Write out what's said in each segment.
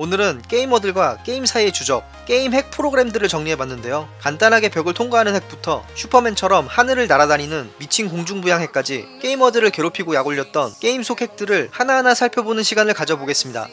오늘은 게이머들과 게임사의 주적, 게임 핵 프로그램들을 정리해봤는데요. 간단하게 벽을 통과하는 핵부터 슈퍼맨처럼 하늘을 날아다니는 미친 공중부양 핵까지 게이머들을 괴롭히고 약올렸던 게임 속 핵들을 하나하나 살펴보는 시간을 가져보겠습니다.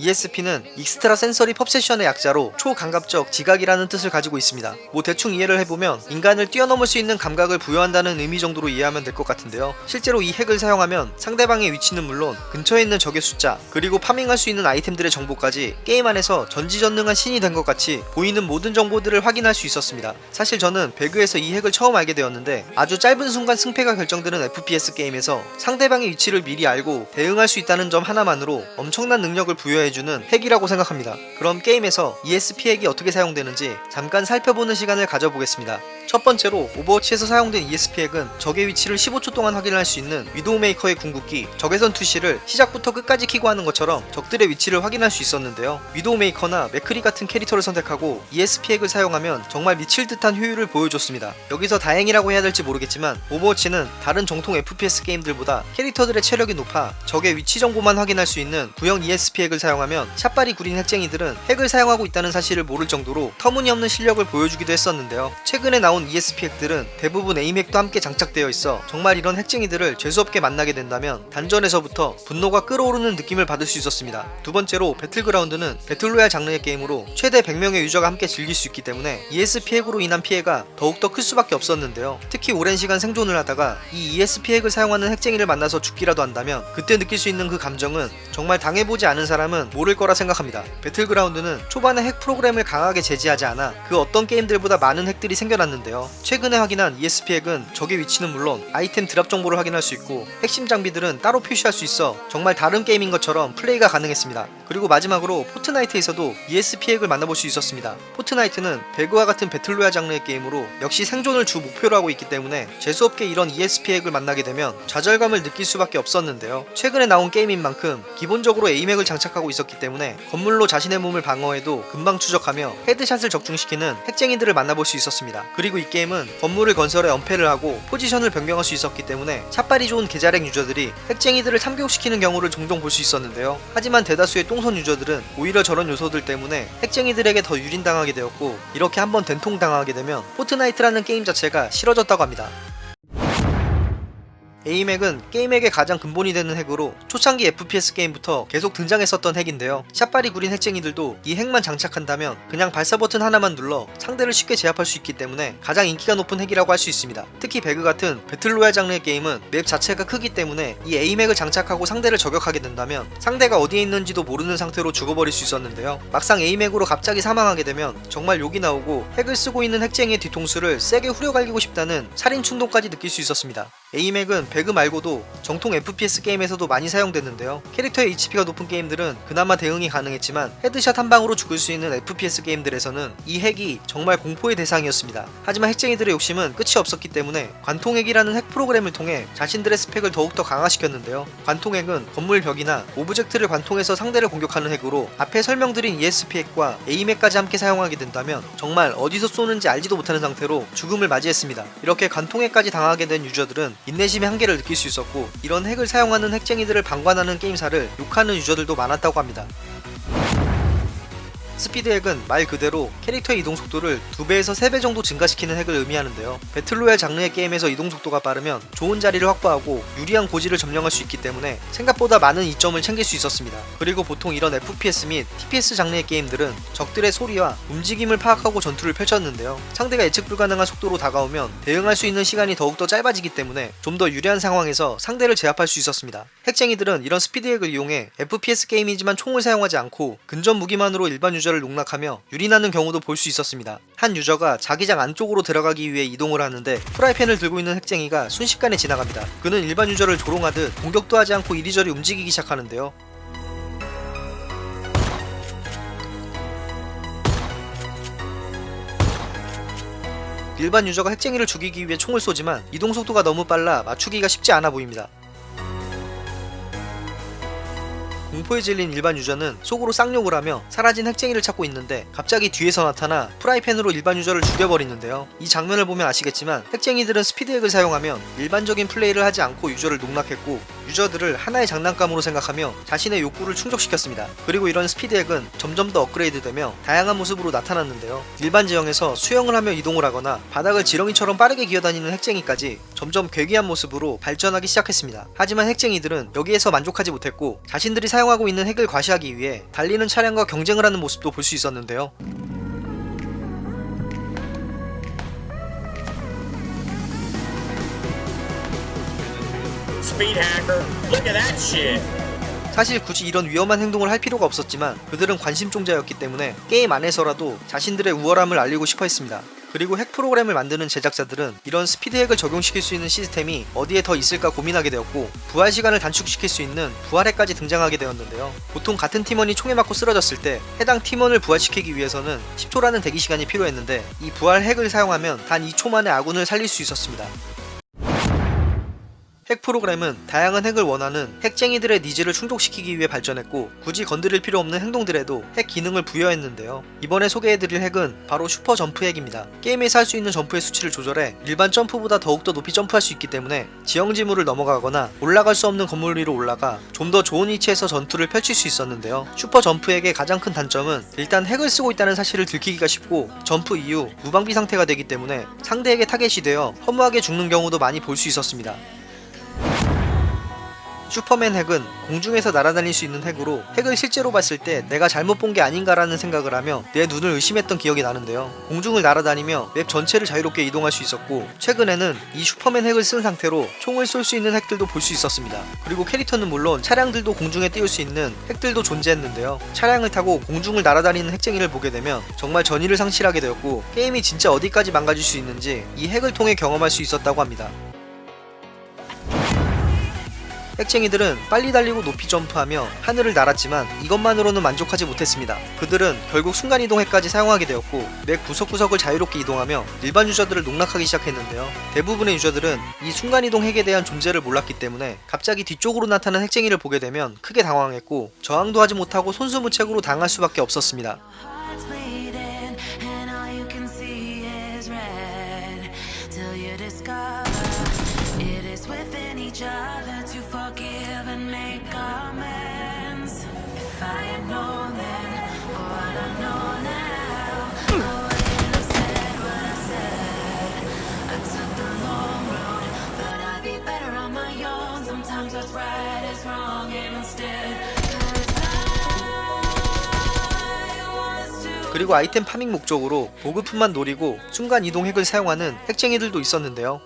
ESP는 Extra Sensory Perception의 약자로 초감각적 지각이라는 뜻을 가지고 있습니다. 뭐 대충 이해를 해보면 인간을 뛰어넘을 수 있는 감각을 부여한다는 의미 정도로 이해하면 될 것 같은데요. 실제로 이 핵을 사용하면 상대방의 위치는 물론 근처에 있는 적의 숫자 그리고 파밍할 수 있는 아이템들의 정보까지 게임 안에서 전지전능한 신이 된 것 같이 보이는 모든 정보들을 확인할 수 있었습니다. 사실 저는 배그에서 이 핵을 처음 알게 되었는데 아주 짧은 순간 승패가 결정되는 FPS 게임에서 상대방의 위치를 미리 알고 대응할 수 있다는 점 하나만으로 엄청난 능력을 부여해 해주는 핵이라고 생각합니다. 그럼 게임에서 ESP 핵이 어떻게 사용되는지 잠깐 살펴보는 시간을 가져보겠습니다. 첫 번째로 오버워치에서 사용된 ESP 핵은 적의 위치를 15초 동안 확인할 수 있는 위도우메이커의 궁극기 적외선 투시를 시작부터 끝까지 키고 하는 것처럼 적들의 위치를 확인할 수 있었는데요. 위도우메이커나 맥크리 같은 캐릭터를 선택하고 ESP 핵을 사용하면 정말 미칠 듯한 효율을 보여줬습니다. 여기서 다행이라고 해야 될지 모르겠지만 오버워치는 다른 정통 FPS 게임들보다 캐릭터들의 체력이 높아 적의 위치 정보만 확인할 수 있는 구형 ESP 핵을 사용하면 샷발이 구린 핵쟁이들은 핵을 사용하고 있다는 사실을 모를 정도로 터무니없는 실력을 보여주기도 했었는데요. 최근에 나온 ESP 핵들은 대부분 aim 핵도 함께 장착되어 있어 정말 이런 핵쟁이들을 재수없게 만나게 된다면 단전에서부터 분노가 끓어오르는 느낌을 받을 수 있었습니다. 두 번째로 배틀그라운드는 배틀로얄 장르의 게임으로 최대 100명의 유저가 함께 즐길 수 있기 때문에 ESP 핵으로 인한 피해가 더욱더 클 수밖에 없었는데요. 특히 오랜 시간 생존을 하다가 이 ESP 핵을 사용하는 핵쟁이를 만나서 죽기라도 한다면 그때 느낄 수 있는 그 감정은 정말 당해보지 않은 사람은 모를 거라 생각합니다. 배틀그라운드는 초반에 핵 프로그램을 강하게 제지하지 않아 그 어떤 게임들보다 많은 핵들이 생겨났는데 요. 최근에 확인한 ESP 핵은 적의 위치는 물론 아이템 드랍 정보를 확인할 수 있고 핵심 장비들은 따로 표시할 수 있어 정말 다른 게임인 것처럼 플레이가 가능했습니다. 그리고 마지막으로 포트나이트에서도 ESP 핵을 만나볼 수 있었습니다. 포트나이트는 배그와 같은 배틀로얄 장르의 게임으로 역시 생존을 주 목표로 하고 있기 때문에 재수없게 이런 ESP 핵을 만나게 되면 좌절감을 느낄 수밖에 없었는데요. 최근에 나온 게임인 만큼 기본적으로 aim핵을 장착하고 있었기 때문에 건물로 자신의 몸을 방어해도 금방 추적하며 headshot을 적중시키는 핵쟁이들을 만나볼 수 있었습니다. 그리고 이 게임은 건물을 건설해 엄폐를 하고 포지션을 변경할 수 있었기 때문에 샷발이 좋은 계좌렉 유저들이 핵쟁이들을 참교육시키는 경우를 종종 볼 수 있었는데요. 하지만 대다수의 똥손 유저들은 오히려 저런 요소들 때문에 핵쟁이들에게 더 유린당하게 되었고 이렇게 한번 된통당하게 되면 포트나이트라는 게임 자체가 싫어졌다고 합니다. aim핵은 게임핵의 가장 근본이 되는 핵으로 초창기 FPS 게임부터 계속 등장했었던 핵인데요. 샷발이 구린 핵쟁이들도 이 핵만 장착한다면 그냥 발사 버튼 하나만 눌러 상대를 쉽게 제압할 수 있기 때문에 가장 인기가 높은 핵이라고 할 수 있습니다. 특히 배그 같은 배틀로얄 장르의 게임은 맵 자체가 크기 때문에 이 aim핵을 장착하고 상대를 저격하게 된다면 상대가 어디에 있는지도 모르는 상태로 죽어버릴 수 있었는데요. 막상 aim핵으로 갑자기 사망하게 되면 정말 욕이 나오고 핵을 쓰고 있는 핵쟁이의 뒤통수를 세게 후려갈기고 싶다는 살인 충동까지 느낄 수 있었습니다. aim핵은 배그 말고도 정통 FPS 게임에서도 많이 사용됐는데요. 캐릭터의 HP가 높은 게임들은 그나마 대응이 가능했지만 headshot 한 방으로 죽을 수 있는 FPS 게임들에서는 이 핵이 정말 공포의 대상이었습니다. 하지만 핵쟁이들의 욕심은 끝이 없었기 때문에 관통핵이라는 핵 프로그램을 통해 자신들의 스펙을 더욱더 강화시켰는데요. 관통핵은 건물 벽이나 오브젝트를 관통해서 상대를 공격하는 핵으로 앞에 설명드린 ESP 핵과 aim핵까지 함께 사용하게 된다면 정말 어디서 쏘는지 알지도 못하는 상태로 죽음을 맞이했습니다. 이렇게 관통핵까지 당하게 된 유저들은 인내심의 한계를 느낄 수 있었고 이런 핵을 사용하는 핵쟁이들을 방관하는 게임사를 욕하는 유저들도 많았다고 합니다. 스피드핵은 말 그대로 캐릭터의 이동 속도를 2배에서 3배 정도 증가시키는 핵을 의미하는데요. 배틀로얄 장르의 게임에서 이동 속도가 빠르면 좋은 자리를 확보하고 유리한 고지를 점령할 수 있기 때문에 생각보다 많은 이점을 챙길 수 있었습니다. 그리고 보통 이런 FPS 및 TPS 장르의 게임들은 적들의 소리와 움직임을 파악하고 전투를 펼쳤는데요. 상대가 예측 불가능한 속도로 다가오면 대응할 수 있는 시간이 더욱더 짧아지기 때문에 좀 더 유리한 상황에서 상대를 제압할 수 있었습니다. 핵쟁이들은 이런 스피드핵을 이용해 FPS 게임이지만 총을 사용하지 않고 근접 무기만으로 일반 유저 유저를 농락하며 유린하는 경우도 볼 수 있었습니다. 한 유저가 자기장 안쪽으로 들어가기 위해 이동을 하는데 프라이팬을 들고 있는 핵쟁이가 순식간에 지나갑니다. 그는 일반 유저를 조롱하듯 공격도 하지 않고 이리저리 움직이기 시작하는데요. 일반 유저가 핵쟁이를 죽이기 위해 총을 쏘지만 이동 속도가 너무 빨라 맞추기가 쉽지 않아 보입니다. 공포에 질린 일반 유저는 속으로 쌍욕을 하며 사라진 핵쟁이를 찾고 있는데 갑자기 뒤에서 나타나 프라이팬으로 일반 유저를 죽여버리는데요. 이 장면을 보면 아시겠지만 핵쟁이들은 스피드핵을 사용하면 일반적인 플레이를 하지 않고 유저를 농락했고 유저들을 하나의 장난감으로 생각하며 자신의 욕구를 충족시켰습니다. 그리고 이런 스피드핵은 점점 더 업그레이드되며 다양한 모습으로 나타났는데요. 일반 지형에서 수영을 하며 이동을 하거나 바닥을 지렁이처럼 빠르게 기어다니는 핵쟁이까지 점점 괴기한 모습으로 발전하기 시작했습니다. 하지만 핵쟁이들은 여기에서 만족하지 못했고 자신들이 사용하고 있는 핵을 과시하기 위해 달리는 차량과 경쟁을 하는 모습도 볼 수 있었는데요. 사실 굳이 이런 위험한 행동을 할 필요가 없었지만 그들은 관심종자였기 때문에 게임 안에서라도 자신들의 우월함을 알리고 싶어 했습니다. 그리고 핵 프로그램을 만드는 제작자들은 이런 스피드 핵을 적용시킬 수 있는 시스템이 어디에 더 있을까 고민하게 되었고 부활 시간을 단축시킬 수 있는 부활핵까지 등장하게 되었는데요. 보통 같은 팀원이 총에 맞고 쓰러졌을 때 해당 팀원을 부활시키기 위해서는 10초라는 대기 시간이 필요했는데 이 부활 핵을 사용하면 단 2초 만에 아군을 살릴 수 있었습니다. 핵 프로그램은 다양한 핵을 원하는 핵쟁이들의 니즈를 충족시키기 위해 발전했고 굳이 건드릴 필요 없는 행동들에도 핵 기능을 부여했는데요. 이번에 소개해드릴 핵은 바로 슈퍼 점프 핵입니다. 게임에서 할 수 있는 점프의 수치를 조절해 일반 점프보다 더욱더 높이 점프할 수 있기 때문에 지형 지물을 넘어가거나 올라갈 수 없는 건물 위로 올라가 좀 더 좋은 위치에서 전투를 펼칠 수 있었는데요. 슈퍼 점프 핵의 가장 큰 단점은 일단 핵을 쓰고 있다는 사실을 들키기가 쉽고 점프 이후 무방비 상태가 되기 때문에 상대에게 타겟이 되어 허무하게 죽는 경우도 많이 볼 수 있었습니다. 슈퍼맨 핵은 공중에서 날아다닐 수 있는 핵으로 핵을 실제로 봤을 때 내가 잘못 본 게 아닌가라는 생각을 하며 내 눈을 의심했던 기억이 나는데요. 공중을 날아다니며 맵 전체를 자유롭게 이동할 수 있었고 최근에는 이 슈퍼맨 핵을 쓴 상태로 총을 쏠 수 있는 핵들도 볼 수 있었습니다. 그리고 캐릭터는 물론 차량들도 공중에 띄울 수 있는 핵들도 존재했는데요. 차량을 타고 공중을 날아다니는 핵쟁이를 보게 되면 정말 전의를 상실하게 되었고 게임이 진짜 어디까지 망가질 수 있는지 이 핵을 통해 경험할 수 있었다고 합니다. 핵쟁이들은 빨리 달리고 높이 점프하며 하늘을 날았지만 이것만으로는 만족하지 못했습니다. 그들은 결국 순간이동핵까지 사용하게 되었고 맵 구석구석을 자유롭게 이동하며 일반 유저들을 농락하기 시작했는데요. 대부분의 유저들은 이 순간이동 핵에 대한 존재를 몰랐기 때문에 갑자기 뒤쪽으로 나타난 핵쟁이를 보게 되면 크게 당황했고 저항도 하지 못하고 손수무책으로 당할 수밖에 없었습니다. 그리고 아이템 파밍 목적으로 보급품만 노리고 순간 이동 핵을 사용하는 핵쟁이들도 있었는데요.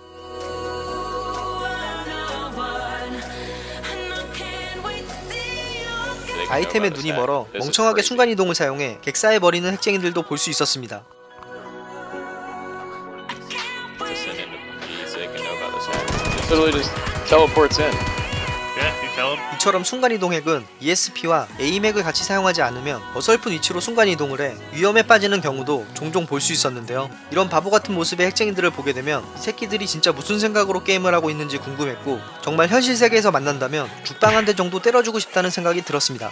아이템에 눈이 멀어 멍청하게 순간 이동을 사용해 객사해 버리는 핵쟁이들도 볼 수 있었습니다. 이처럼 순간이동 핵은 ESP와 에임핵을 같이 사용하지 않으면 어설픈 위치로 순간이동을 해 위험에 빠지는 경우도 종종 볼 수 있었는데요. 이런 바보 같은 모습의 핵쟁이들을 보게 되면 이 새끼들이 진짜 무슨 생각으로 게임을 하고 있는지 궁금했고 정말 현실 세계에서 만난다면 죽방 한대 정도 때려주고 싶다는 생각이 들었습니다.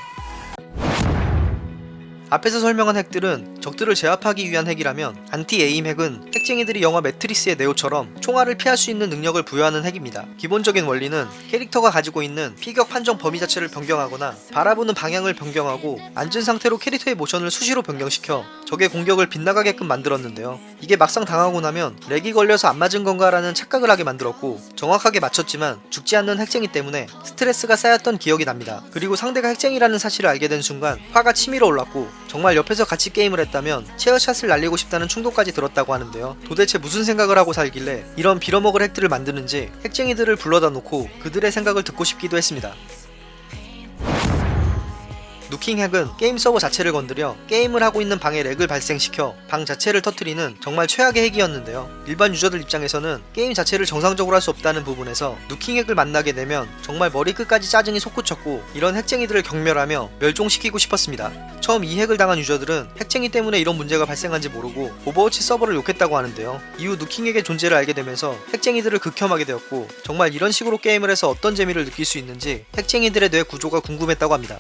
앞에서 설명한 핵들은 적들을 제압하기 위한 핵이라면 anti-aim 핵은 핵쟁이들이 영화 매트릭스의 네오처럼 총알을 피할 수 있는 능력을 부여하는 핵입니다. 기본적인 원리는 캐릭터가 가지고 있는 피격 판정 범위 자체를 변경하거나 바라보는 방향을 변경하고 앉은 상태로 캐릭터의 모션을 수시로 변경시켜 적의 공격을 빗나가게끔 만들었는데요. 이게 막상 당하고 나면 lag이 걸려서 안 맞은 건가 라는 착각을 하게 만들었고 정확하게 맞췄지만 죽지 않는 핵쟁이 때문에 스트레스가 쌓였던 기억이 납니다. 그리고 상대가 핵쟁이라는 사실을 알게 된 순간 화가 치밀어 올랐고 정말 옆에서 같이 게임을 했다면 체어샷을 날리고 싶다는 충동까지 들었다고 하는데요. 도대체 무슨 생각을 하고 살길래 이런 빌어먹을 핵들을 만드는지 핵쟁이들을 불러다 놓고 그들의 생각을 듣고 싶기도 했습니다. nuking 핵은 게임 서버 자체를 건드려 게임을 하고 있는 방에 lag을 발생시켜 방 자체를 터트리는 정말 최악의 핵이었는데요. 일반 유저들 입장에서는 게임 자체를 정상적으로 할 수 없다는 부분에서 nuking 핵을 만나게 되면 정말 머리끝까지 짜증이 솟구쳤고 이런 핵쟁이들을 경멸하며 멸종시키고 싶었습니다. 처음 이 핵을 당한 유저들은 핵쟁이 때문에 이런 문제가 발생한지 모르고 오버워치 서버를 욕했다고 하는데요. 이후 nuking 핵의 존재를 알게 되면서 핵쟁이들을 극혐하게 되었고 정말 이런 식으로 게임을 해서 어떤 재미를 느낄 수 있는지 핵쟁이들의 뇌 구조가 궁금했다고 합니다.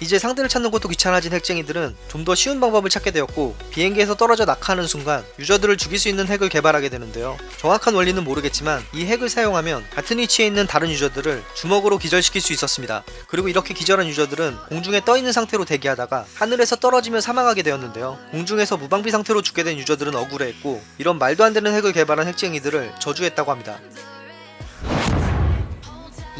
이제 상대를 찾는 것도 귀찮아진 핵쟁이들은 좀 더 쉬운 방법을 찾게 되었고 비행기에서 떨어져 낙하하는 순간 유저들을 죽일 수 있는 핵을 개발하게 되는데요. 정확한 원리는 모르겠지만 이 핵을 사용하면 같은 위치에 있는 다른 유저들을 주먹으로 기절시킬 수 있었습니다. 그리고 이렇게 기절한 유저들은 공중에 떠 있는 상태로 대기하다가 하늘에서 떨어지며 사망하게 되었는데요. 공중에서 무방비 상태로 죽게 된 유저들은 억울해했고 이런 말도 안 되는 핵을 개발한 핵쟁이들을 저주했다고 합니다.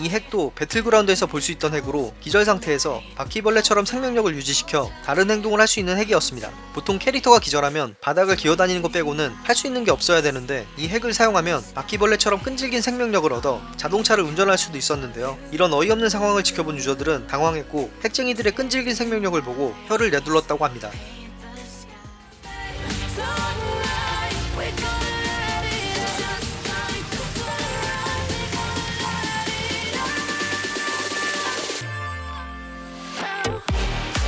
이 핵도 배틀그라운드에서 볼 수 있던 핵으로 기절 상태에서 바퀴벌레처럼 생명력을 유지시켜 다른 행동을 할 수 있는 핵이었습니다. 보통 캐릭터가 기절하면 바닥을 기어다니는 것 빼고는 할 수 있는 게 없어야 되는데 이 핵을 사용하면 바퀴벌레처럼 끈질긴 생명력을 얻어 자동차를 운전할 수도 있었는데요. 이런 어이없는 상황을 지켜본 유저들은 당황했고 핵쟁이들의 끈질긴 생명력을 보고 혀를 내둘렀다고 합니다.